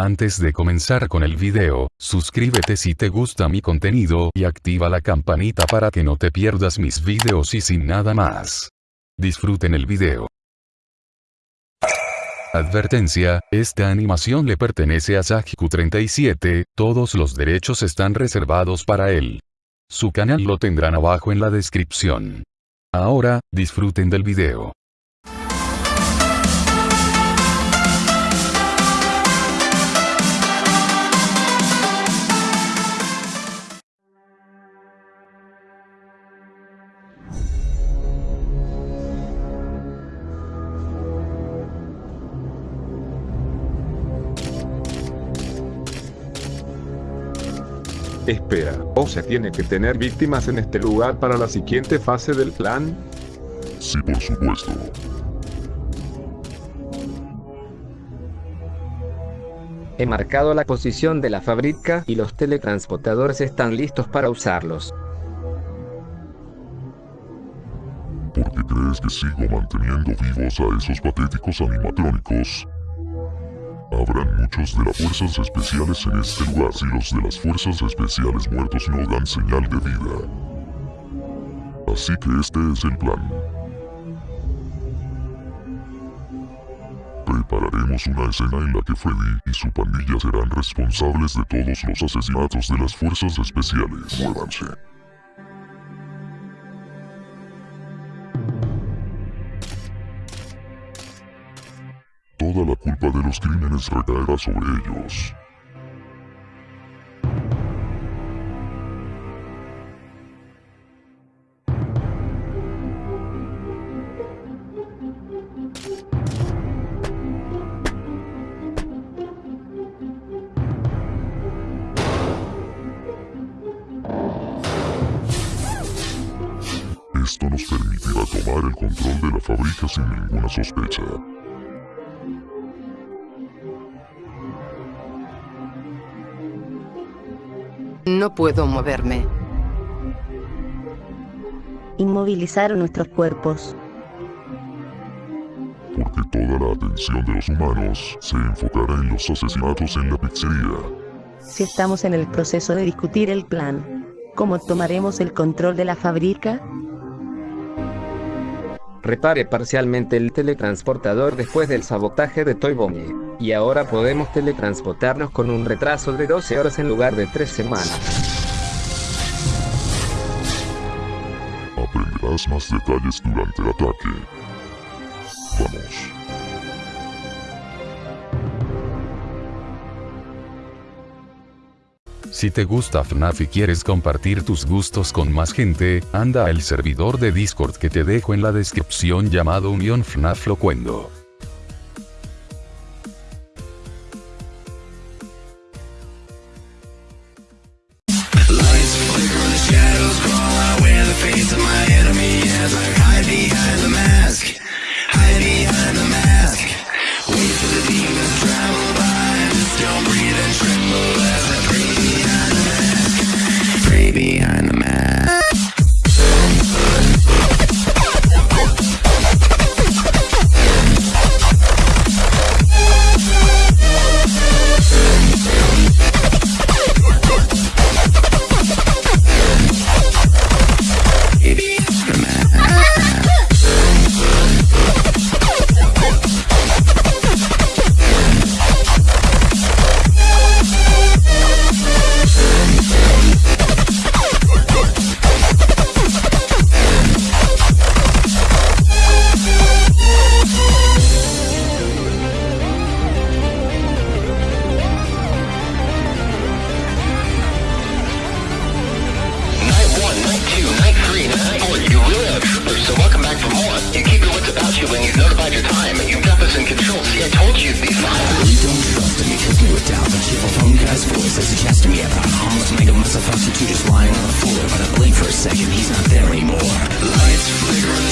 Antes de comenzar con el video, suscríbete si te gusta mi contenido y activa la campanita para que no te pierdas mis videos y sin nada más. Disfruten el video. Advertencia, esta animación le pertenece a Sajiku37, todos los derechos están reservados para él. Su canal lo tendrán abajo en la descripción. Ahora, disfruten del video. Espera, ¿o se tiene que tener víctimas en este lugar para la siguiente fase del plan? Sí, por supuesto. He marcado la posición de la fábrica y los teletransportadores están listos para usarlos. ¿Por qué crees que sigo manteniendo vivos a esos patéticos animatrónicos? Habrán muchos de las fuerzas especiales en este lugar si los de las fuerzas especiales muertos no dan señal de vida. Así que este es el plan. Prepararemos una escena en la que Freddy y su pandilla serán responsables de todos los asesinatos de las fuerzas especiales. Muévanse. Toda la culpa de los crímenes recaerá sobre ellos. Esto nos permitirá tomar el control de la fábrica sin ninguna sospecha. No puedo moverme. Inmovilizaron nuestros cuerpos. Porque toda la atención de los humanos se enfocará en los asesinatos en la pizzería. Si estamos en el proceso de discutir el plan, ¿cómo tomaremos el control de la fábrica? Repare parcialmente el teletransportador después del sabotaje de Toy Bonnie. Y ahora podemos teletransportarnos con un retraso de 12 horas en lugar de 3 semanas. Aprenderás más detalles durante el ataque. Vamos. Si te gusta FNAF y quieres compartir tus gustos con más gente, anda al servidor de Discord que te dejo en la descripción llamado Unión FNAF Locuendo. You keep your wits about you when you've notified your time. You've got this in control. See, I told you'd be fine. You don't trust me, kiss me with doubt. The cheerful phone guy's voice as he chats me about harmless mega muscle prostitute just lying on the floor. But I blink for a second, he's not there anymore. Lights flickering.